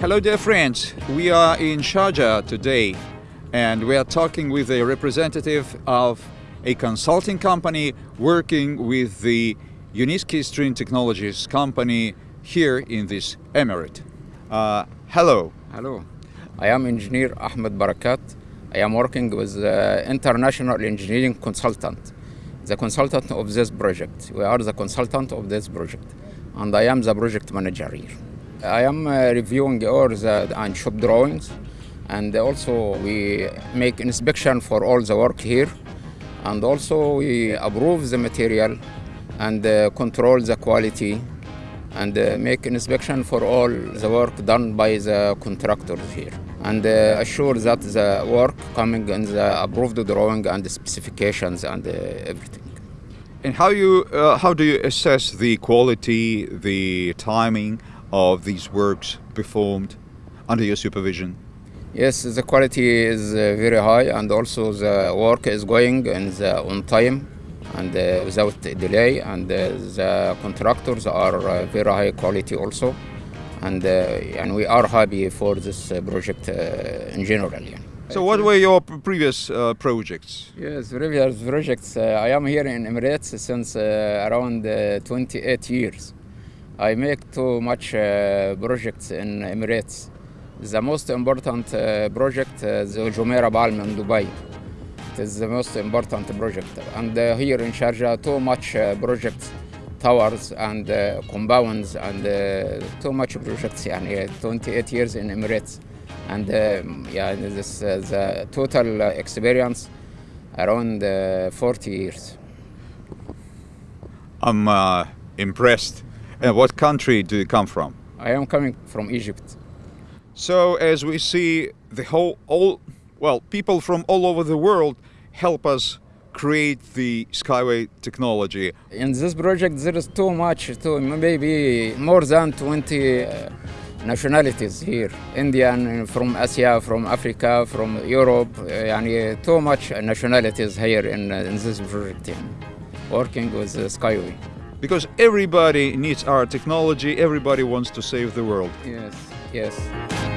Hello, dear friends. We are in Sharjah today, and we are talking with a representative of a consulting company working with the Unitsky String Technologies company here in this emirate. Uh, hello. Hello, I am engineer Ahmed Barakat. I am working with international engineering consultant, the consultant of this project. We are the consultant of this project, and I am the project manager here. I am uh, reviewing all the and shop drawings, and also we make inspection for all the work here, and also we approve the material and uh, control the quality and uh, make inspection for all the work done by the contractors here and assure that the work coming in the approved drawing and the specifications and everything. And how you uh, how do you assess the quality, the timing of these works performed under your supervision? Yes, the quality is uh, very high and also the work is going in the on time and uh, without delay and uh, the contractors are uh, very high quality also and, uh, and we are happy for this uh, project uh, in general. yeah. So, what were your previous uh, projects? Yes, previous projects. Uh, I am here in Emirates since uh, around uh, 28 years. I make too much uh, projects in Emirates. The most important uh, project is uh, Jumeirah Balm in Dubai. It is the most important project. And uh, here in Sharjah, too much uh, projects, towers and uh, compounds and too much projects. Yani 28 years in Emirates. And um, yeah, this is the total experience around 40 years. I'm impressed and what country do you come from? I am coming from Egypt. So as we see, the whole, all, well, people from all over the world help us create the Skyway technology. In this project, there is too much, too, maybe more than 20 uh, nationalities here. Indian, uh, from Asia, from Africa, from Europe, uh, too much nationalities here in, uh, in this project, working with Skyway. Because everybody needs our technology, everybody wants to save the world. Yes, yes.